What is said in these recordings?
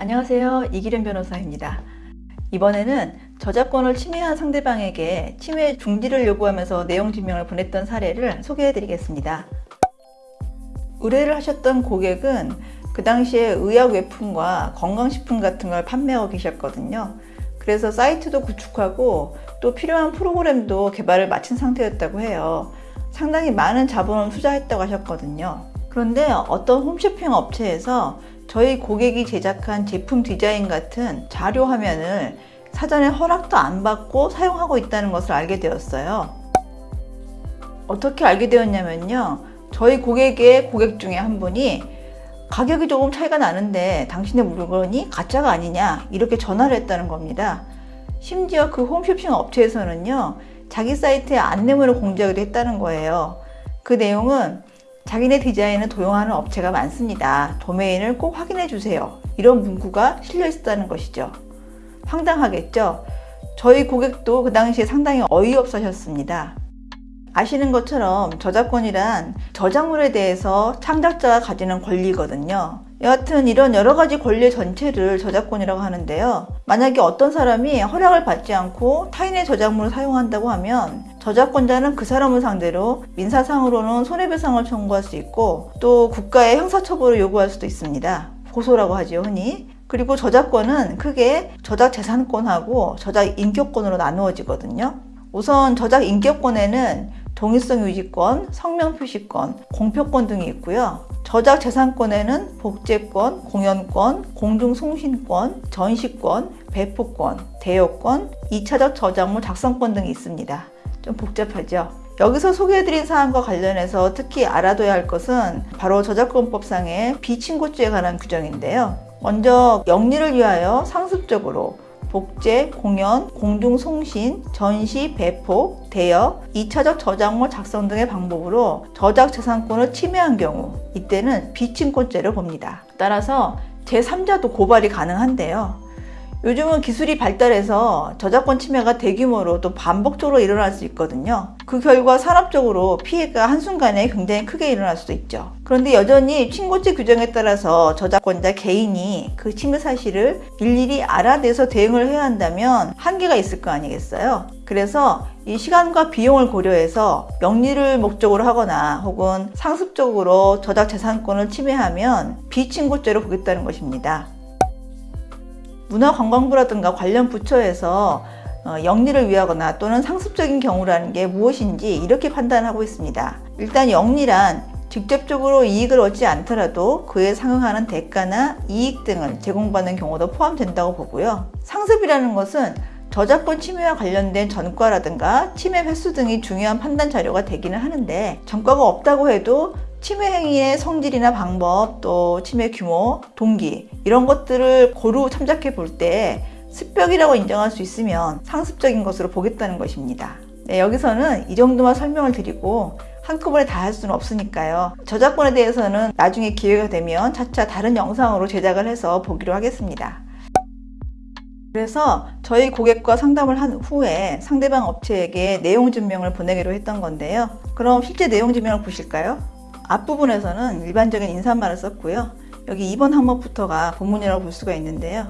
안녕하세요. 이기련 변호사입니다. 이번에는 저작권을 침해한 상대방에게 침해 중지를 요구하면서 내용 증명을 보냈던 사례를 소개해 드리겠습니다. 의뢰를 하셨던 고객은 그 당시에 의약 외품과 건강식품 같은 걸 판매하고 계셨거든요. 그래서 사이트도 구축하고 또 필요한 프로그램도 개발을 마친 상태였다고 해요. 상당히 많은 자본을 투자했다고 하셨거든요. 그런데 어떤 홈쇼핑 업체에서 저희 고객이 제작한 제품 디자인 같은 자료 화면을 사전에 허락도 안 받고 사용하고 있다는 것을 알게 되었어요. 어떻게 알게 되었냐면요. 저희 고객의 고객 중에 한 분이 가격이 조금 차이가 나는데 당신의 물건이 가짜가 아니냐 이렇게 전화를 했다는 겁니다. 심지어 그 홈쇼핑 업체에서는요. 자기 사이트에 안내문을 공지하기도 했다는 거예요. 그 내용은 자기네 디자인을 도용하는 업체가 많습니다. 도메인을 꼭 확인해 주세요. 이런 문구가 실려 있었다는 것이죠. 황당하겠죠? 저희 고객도 그 당시에 상당히 어이없어 하셨습니다. 아시는 것처럼 저작권이란 저작물에 대해서 창작자가 가지는 권리거든요. 여하튼 이런 여러 가지 권리 전체를 저작권이라고 하는데요. 만약에 어떤 사람이 허락을 받지 않고 타인의 저작물을 사용한다고 하면 저작권자는 그 사람을 상대로 민사상으로는 손해배상을 청구할 수 있고 또 국가의 형사처벌을 요구할 수도 있습니다. 고소라고 하죠 흔히. 그리고 저작권은 크게 저작 재산권하고 저작 인격권으로 나누어지거든요. 우선 저작 인격권에는 동일성 유지권, 성명 표시권, 공표권 등이 있고요. 저작 재산권에는 복제권, 공연권, 공중송신권, 전시권, 배포권, 대여권, 2차적 저작물 작성권 등이 있습니다. 좀 복잡하죠? 여기서 소개해드린 사항과 관련해서 특히 알아둬야 할 것은 바로 저작권법상의 비친고죄에 관한 규정인데요. 먼저 영리를 위하여 상습적으로 복제, 공연, 공중송신, 전시, 배포, 대여, 2차적 저작물 작성 등의 방법으로 저작 재산권을 침해한 경우 이때는 비침권죄를 봅니다. 따라서 제3자도 고발이 가능한데요. 요즘은 기술이 발달해서 저작권 침해가 대규모로 또 반복적으로 일어날 수 있거든요. 그 결과 산업적으로 피해가 한순간에 굉장히 크게 일어날 수도 있죠. 그런데 여전히 친고죄 규정에 따라서 저작권자 개인이 그 침해 사실을 일일이 알아내서 대응을 해야 한다면 한계가 있을 거 아니겠어요? 그래서 이 시간과 비용을 고려해서 영리를 목적으로 하거나 혹은 상습적으로 저작 재산권을 침해하면 비친고죄로 보겠다는 것입니다. 문화관광부라든가 관련 부처에서 어, 영리를 위하거나 또는 상습적인 경우라는 게 무엇인지 이렇게 판단하고 있습니다. 일단 영리란 직접적으로 이익을 얻지 않더라도 그에 상응하는 대가나 이익 등을 제공받는 경우도 포함된다고 보고요. 상습이라는 것은 저작권 침해와 관련된 전과라든가 침해 횟수 등이 중요한 판단 자료가 되기는 하는데 전과가 없다고 해도 침해 행위의 성질이나 방법 또 침해 규모, 동기 이런 것들을 고루 참작해 볼 때 습벽이라고 인정할 수 있으면 상습적인 것으로 보겠다는 것입니다. 네, 여기서는 이 정도만 설명을 드리고 한꺼번에 다 할 수는 없으니까요. 저작권에 대해서는 나중에 기회가 되면 차차 다른 영상으로 제작을 해서 보기로 하겠습니다. 그래서 저희 고객과 상담을 한 후에 상대방 업체에게 내용 증명을 보내기로 했던 건데요. 그럼 실제 내용 증명을 보실까요? 앞부분에서는 일반적인 인사말을 썼고요. 여기 2번 항목부터가 본문이라고 볼 수가 있는데요.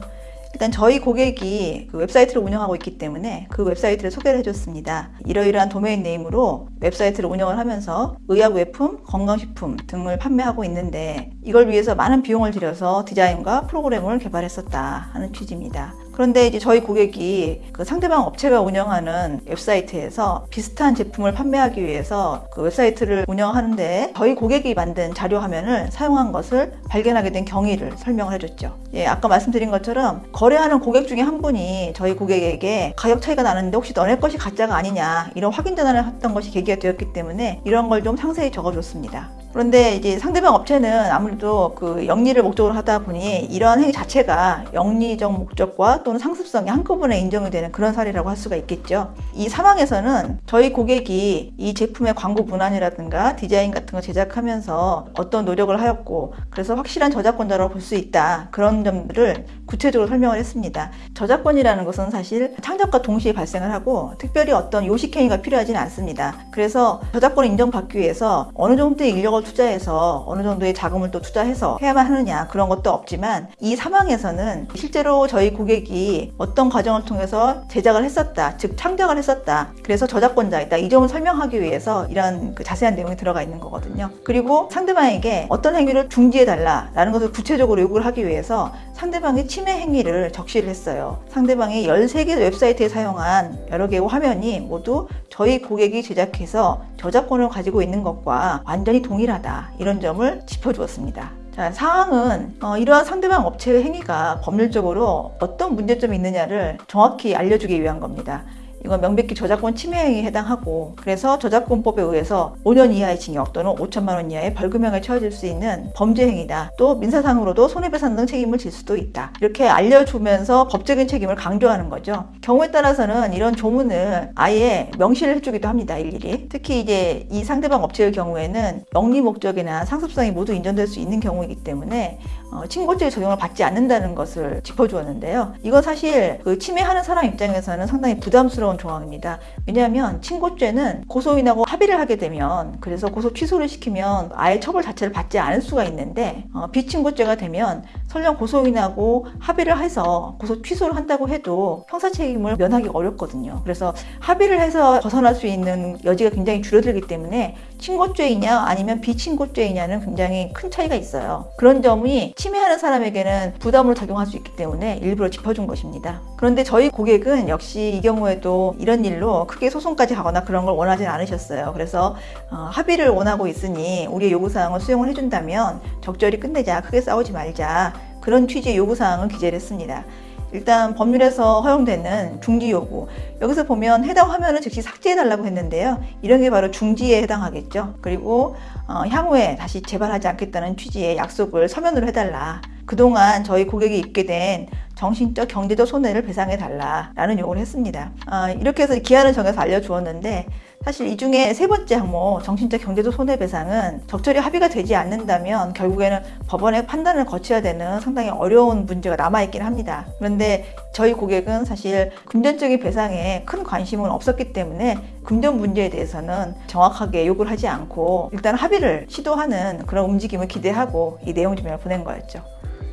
일단 저희 고객이 그 웹사이트를 운영하고 있기 때문에 그 웹사이트를 소개를 해줬습니다. 이러이러한 domain name으로 웹사이트를 운영을 하면서 의약 외품, 건강식품 등을 판매하고 있는데 이걸 위해서 많은 비용을 들여서 디자인과 프로그램을 개발했었다 하는 취지입니다. 그런데 이제 저희 고객이 그 상대방 업체가 운영하는 웹사이트에서 비슷한 제품을 판매하기 위해서 그 웹사이트를 운영하는데 저희 고객이 만든 자료 화면을 사용한 것을 발견하게 된 경위를 설명을 해줬죠. 예, 아까 말씀드린 것처럼 거래하는 고객 중에 한 분이 저희 고객에게 가격 차이가 나는데 혹시 너네 것이 가짜가 아니냐 이런 확인 전화를 했던 것이 계기가 되었기 때문에 이런 걸 좀 상세히 적어줬습니다. 그런데 이제 상대방 업체는 아무래도 그 영리를 목적으로 하다 보니 이러한 행위 자체가 영리적 목적과 또는 상습성이 한꺼번에 인정이 되는 그런 사례라고 할 수가 있겠죠. 이 상황에서는 저희 고객이 이 제품의 광고 문안이라든가 디자인 같은 거 제작하면서 어떤 노력을 하였고 그래서 확실한 저작권자라고 볼수 있다. 그런 점들을 구체적으로 설명을 했습니다. 저작권이라는 것은 사실 창작과 동시에 발생을 하고 특별히 어떤 요식행위가 필요하지는 않습니다. 그래서 저작권을 인정받기 위해서 어느 정도의 인력을 걸 투자해서 어느 정도의 자금을 또 투자해서 해야만 하느냐 그런 것도 없지만 이 상황에서는 실제로 저희 고객이 어떤 과정을 통해서 제작을 했었다 즉 창작을 했었다 그래서 저작권자이다 이 점을 설명하기 위해서 이런 그 자세한 내용이 들어가 있는 거거든요. 그리고 상대방에게 어떤 행위를 중지해 달라 라는 것을 구체적으로 요구를 하기 위해서 상대방의 침해 행위를 적시를 했어요. 상대방이 13개 웹사이트에 사용한 여러 개의 화면이 모두 저희 고객이 제작해서 저작권을 가지고 있는 것과 완전히 동일 하다 이런 점을 짚어주었습니다. 자, 사항은 어, 이러한 상대방 업체의 행위가 법률적으로 어떤 문제점이 있느냐를 정확히 알려주기 위한 겁니다. 이건 명백히 저작권 침해 행위에 해당하고 그래서 저작권법에 의해서 5년 이하의 징역 또는 5천만 원 이하의 벌금형에 처해질 수 있는 범죄 행위다. 또 민사상으로도 손해배상 등 책임을 질 수도 있다. 이렇게 알려주면서 법적인 책임을 강조하는 거죠. 경우에 따라서는 이런 조문을 아예 명시를 해주기도 합니다. 일일이. 특히 이제 이 상대방 업체의 경우에는 영리 목적이나 상습성이 모두 인정될 수 있는 경우이기 때문에 어, 친고죄의 적용을 받지 않는다는 것을 짚어주었는데요. 이건 사실 그 침해하는 사람 입장에서는 상당히 부담스러운 조항입니다. 왜냐하면 친고죄는 고소인하고 합의를 하게 되면 그래서 고소 취소를 시키면 아예 처벌 자체를 받지 않을 수가 있는데 어, 비친고죄가 되면 설령 고소인하고 합의를 해서 고소 취소를 한다고 해도 형사 책임을 면하기 어렵거든요. 그래서 합의를 해서 벗어날 수 있는 여지가 굉장히 줄어들기 때문에 친고죄이냐 아니면 비친고죄이냐는 굉장히 큰 차이가 있어요. 그런 점이 침해하는 사람에게는 부담으로 작용할 수 있기 때문에 일부러 짚어준 것입니다. 그런데 저희 고객은 역시 이 경우에도 이런 일로 크게 소송까지 가거나 그런 걸 원하진 않으셨어요. 그래서 어, 합의를 원하고 있으니 우리의 요구사항을 수용을 해준다면 적절히 끝내자, 크게 싸우지 말자 그런 취지의 요구사항을 기재를 했습니다. 일단 법률에서 허용되는 중지 요구. 여기서 보면 해당 화면을 즉시 삭제해달라고 했는데요. 이런 게 바로 중지에 해당하겠죠. 그리고 어, 향후에 다시 재발하지 않겠다는 취지의 약속을 서면으로 해달라 그동안 저희 고객이 입게 된 정신적 경제적 손해를 배상해 달라라는 요구를 했습니다 어, 이렇게 해서 기한을 정해서 알려주었는데 사실 이 중에 세 번째 항목 정신적 경제적 손해배상은 적절히 합의가 되지 않는다면 결국에는 법원의 판단을 거쳐야 되는 상당히 어려운 문제가 남아있긴 합니다. 그런데 저희 고객은 사실 금전적인 배상에 큰 관심은 없었기 때문에 금전 문제에 대해서는 정확하게 요구를 하지 않고 일단 합의를 시도하는 그런 움직임을 기대하고 이 내용 증명을 보낸 거였죠.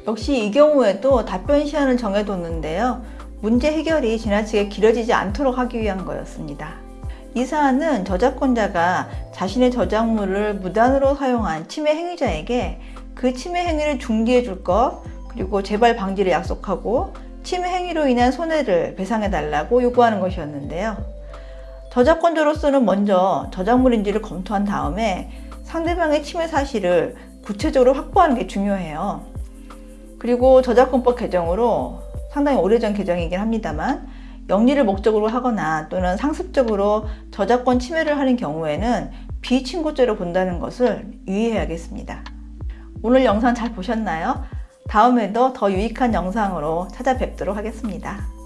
역시 이 경우에도 답변 시한을 정해뒀는데요. 문제 해결이 지나치게 길어지지 않도록 하기 위한 거였습니다. 이 사안은 저작권자가 자신의 저작물을 무단으로 사용한 침해 행위자에게 그 침해 행위를 중지해 줄 것, 그리고 재발 방지를 약속하고 침해 행위로 인한 손해를 배상해 달라고 요구하는 것이었는데요. 저작권자로서는 먼저 저작물인지를 검토한 다음에 상대방의 침해 사실을 구체적으로 확보하는 게 중요해요. 그리고 저작권법 개정으로 상당히 오래전 개정이긴 합니다만 영리를 목적으로 하거나 또는 상습적으로 저작권 침해를 하는 경우에는 비친고죄로 본다는 것을 유의해야겠습니다. 오늘 영상 잘 보셨나요? 다음에도 더 유익한 영상으로 찾아뵙도록 하겠습니다.